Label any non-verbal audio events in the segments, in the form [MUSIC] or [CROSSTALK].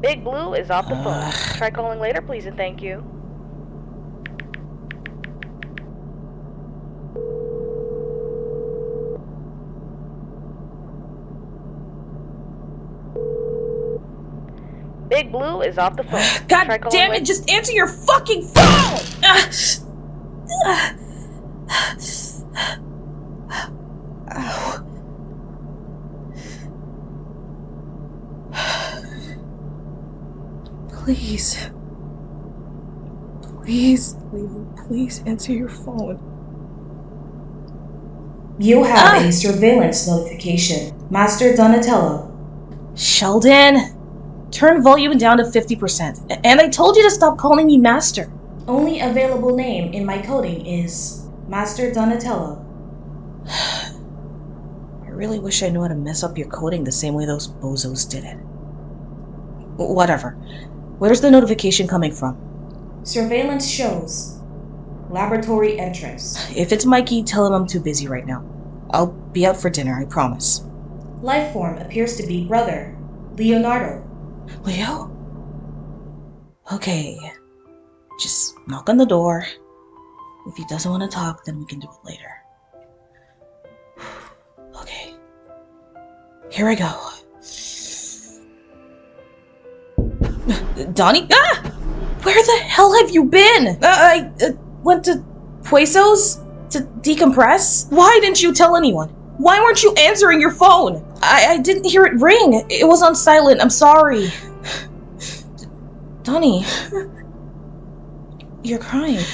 Big Blue is off the phone. Try calling later, please, and thank you. Big Blue is off the phone. God Try damn it, just answer your fucking phone! Ah. Ow. Please. Please, Leo, please answer your phone. You have Ah! a surveillance notification. Master Donatello. Shelldon, turn volume down to 50%. And I told you to stop calling me master. Only available name in my coding is Master Donatello. [SIGHS] I really wish I knew how to mess up your coding the same way those bozos did it. Whatever. Where's the notification coming from? Surveillance shows. Laboratory entrance. If it's Mikey, tell him I'm too busy right now. I'll be out for dinner, I promise. Life form appears to be brother. Leonardo. Leo? Okay. Just knock on the door. If he doesn't want to talk, then we can do it later. [SIGHS] Okay. Here I go. Donnie? Ah! Where the hell have you been? Uh, I uh, went to Huesos to decompress? Why didn't you tell anyone? Why weren't you answering your phone? I, I didn't hear it ring. It was on silent. I'm sorry. Donnie. You're crying.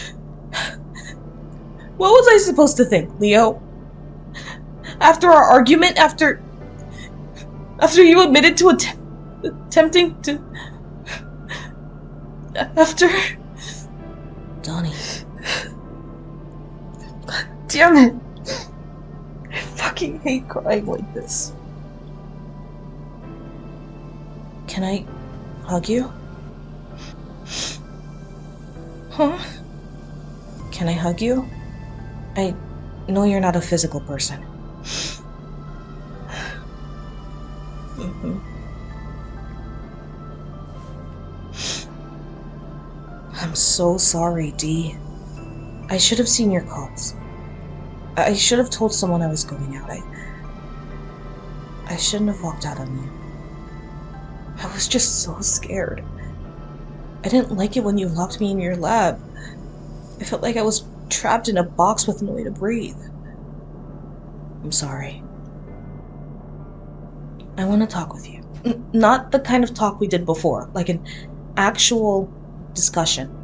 What was I supposed to think, Leo? After our argument, after. After you admitted to att- attempting to. After. Donnie. God damn it. I fucking hate crying like this. Can I hug you? Huh? Can I hug you? I know you're not a physical person. Mhm. I'm so sorry, Dee. I should have seen your calls. I should have told someone I was going out. I. I shouldn't have walked out on you. I was just so scared. I didn't like it when you locked me in your lab. I felt like I was trapped in a box with no way to breathe. I'm sorry. I want to talk with you. N- not the kind of talk we did before, like an actual discussion.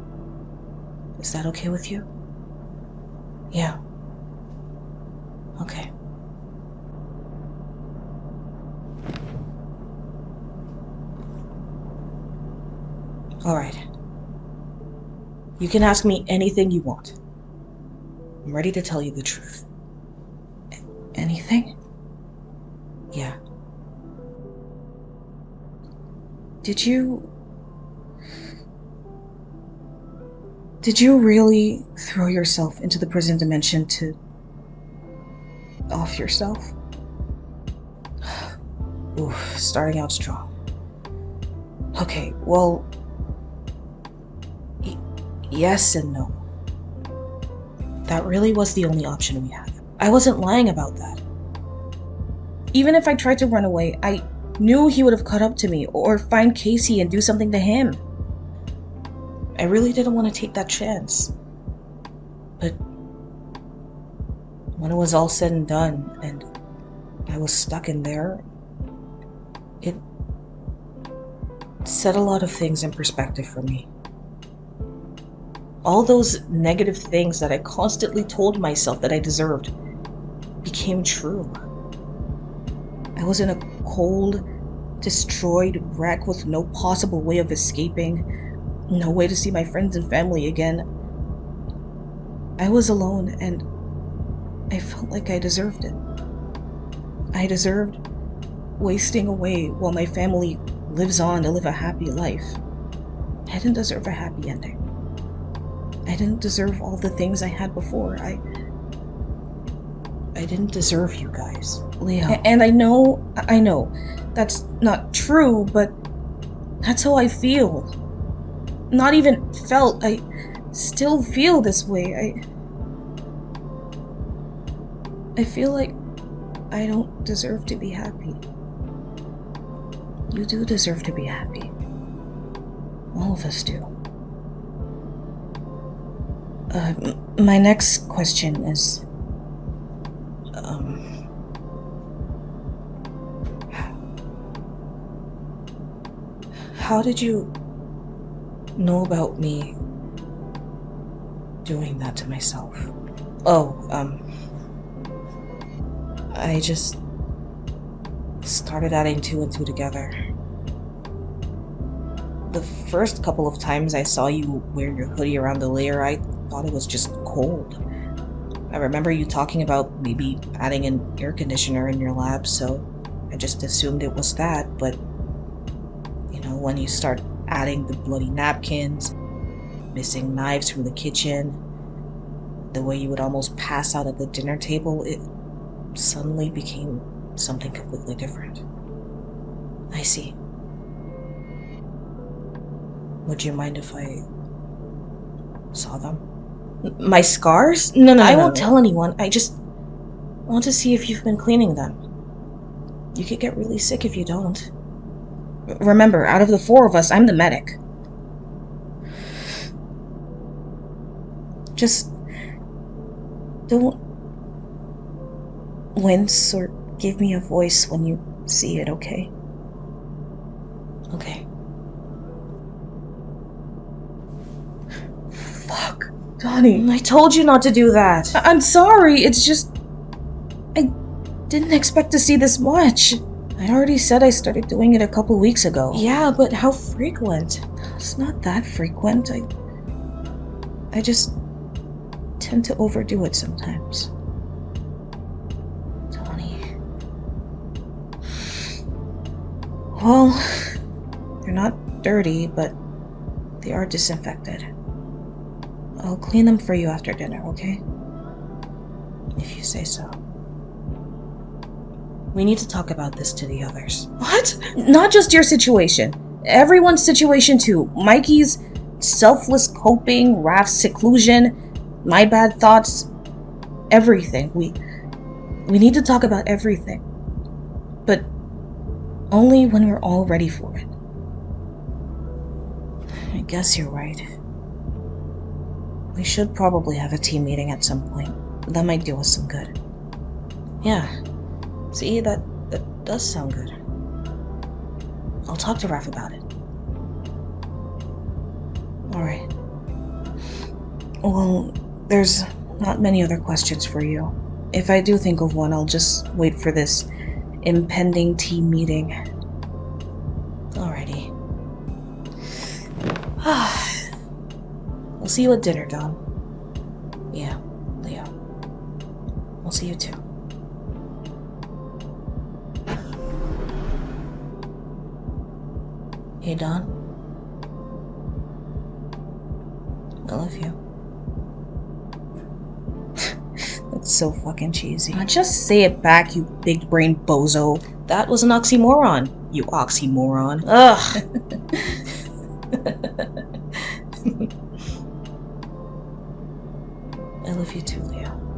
Is that okay with you? Yeah. Okay. Alright. You can ask me anything you want. I'm ready to tell you the truth. A- anything? Yeah. Did you. Did you really throw yourself into the prison dimension to. off yourself? [SIGHS] Oof, starting out strong. Okay, well. y- yes and no. That really was the only option we had. I wasn't lying about that. Even if I tried to run away, I knew he would have caught up to me or find Casey and do something to him. I really didn't want to take that chance. But when it was all said and done and I was stuck in there, it set a lot of things in perspective for me. All those negative things that I constantly told myself that I deserved became true. I was in a cold, destroyed wreck with no possible way of escaping, no way to see my friends and family again. I was alone and I felt like I deserved it. I deserved wasting away while my family lives on to live a happy life. I didn't deserve a happy ending. I didn't deserve all the things I had before. I I didn't deserve you guys. Leo. A- and I know I know that's not true, but That's how I feel. Not even felt, I still feel this way. I. I feel like I don't deserve to be happy. You do deserve to be happy. All of us do. Uh, my next question is. Um. How did you know about me doing that to myself? Oh, um. I just started adding two and two together. The first couple of times I saw you wear your hoodie around the lair, I thought it was just cold. I remember you talking about maybe adding an air conditioner in your lab, so I just assumed it was that, but you know, when you start adding the bloody napkins, missing knives from the kitchen, the way you would almost pass out at the dinner table, it suddenly became something completely different. I see. Would you mind if I saw them? My scars? No, no, I won't tell anyone. I just want to see if you've been cleaning them. You could get really sick if you don't. Remember, out of the four of us, I'm the medic. Just don't wince or give me a voice when you see it, okay? Okay. Fuck. Donnie. I told you not to do that. I- I'm sorry, it's just. I didn't expect to see this much. I already said I started doing it a couple weeks ago. Yeah, but how frequent? It's not that frequent. I. I just tend to overdo it sometimes. Tony. Well, they're not dirty, but they are disinfected. I'll clean them for you after dinner, okay? If you say so. We need to talk about this to the others. What? Not just your situation. Everyone's situation too. Mikey's selfless coping, Raph's seclusion, my bad thoughts, everything. We we need to talk about everything. But only when we're all ready for it. I guess you're right. We should probably have a team meeting at some point. That might do us some good. Yeah. See, that that does sound good. I'll talk to Raph about it. Alright. Well, there's not many other questions for you. If I do think of one, I'll just wait for this impending team meeting. Alrighty. [SIGHS] we'll see you at dinner, Don. Yeah, Leo. We'll see you too. Hey, Don. I love you. [LAUGHS] That's so fucking cheesy. Uh, just say it back, you big brain bozo. That was an oxymoron, you oxymoron. Ugh. [LAUGHS] I love you too, Leo.